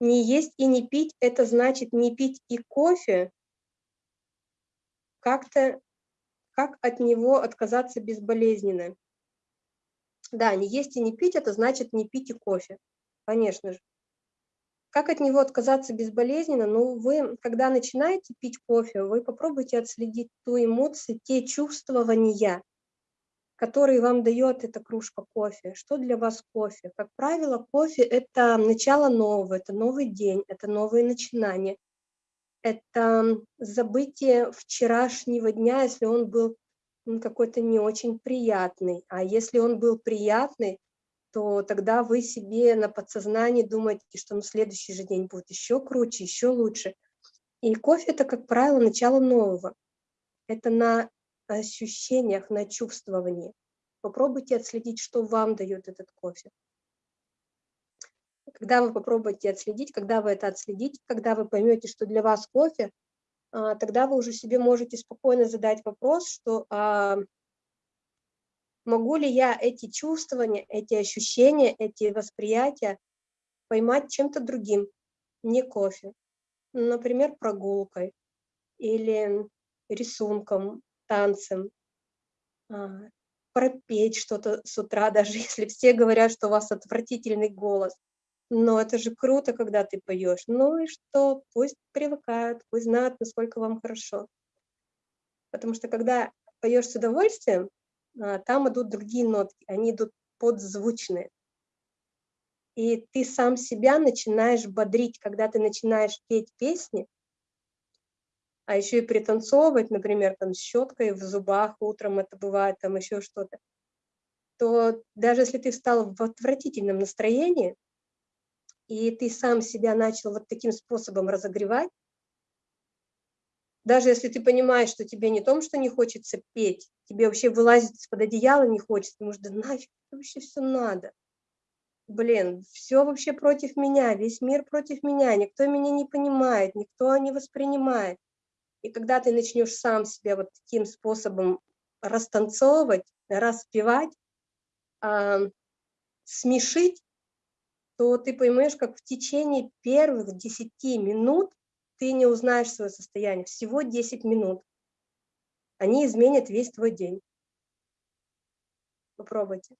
Не есть и не пить – это значит не пить и кофе. Как-то, как от него отказаться безболезненно? Да, не есть и не пить – это значит не пить и кофе, конечно же. Как от него отказаться безболезненно? Ну, вы, когда начинаете пить кофе, вы попробуйте отследить ту эмоцию, те чувствования, которые вам дает эта кружка кофе. Что для вас кофе? Как правило, кофе – это начало нового, это новый день, это новые начинания. Это забытие вчерашнего дня, если он был какой-то не очень приятный. А если он был приятный, то тогда вы себе на подсознании думаете, что на следующий же день будет еще круче, еще лучше. И кофе – это, как правило, начало нового. Это на ощущениях, на чувствовании. Попробуйте отследить, что вам дает этот кофе. Когда вы попробуете отследить, когда вы это отследите, когда вы поймете, что для вас кофе, а, тогда вы уже себе можете спокойно задать вопрос, что а, могу ли я эти чувствования, эти ощущения, эти восприятия поймать чем-то другим, не кофе. Например, прогулкой или рисунком, танцем, а, пропеть что-то с утра, даже если все говорят, что у вас отвратительный голос. Но это же круто, когда ты поешь. Ну и что, пусть привыкают, пусть знают, насколько вам хорошо. Потому что когда поешь с удовольствием, а, там идут другие нотки, они идут подзвучные. И ты сам себя начинаешь бодрить, когда ты начинаешь петь песни, а еще и пританцовывать, например, там щеткой в зубах утром, это бывает, там еще что-то, то даже если ты встал в отвратительном настроении, и ты сам себя начал вот таким способом разогревать, даже если ты понимаешь, что тебе не том, что не хочется петь, тебе вообще вылазить из-под одеяла не хочется, потому что да нафиг вообще все надо. Блин, все вообще против меня, весь мир против меня, никто меня не понимает, никто не воспринимает. И когда ты начнешь сам себя вот таким способом растанцовывать, распевать, э, смешить, то ты поймешь, как в течение первых 10 минут ты не узнаешь свое состояние. Всего 10 минут. Они изменят весь твой день. Попробуйте.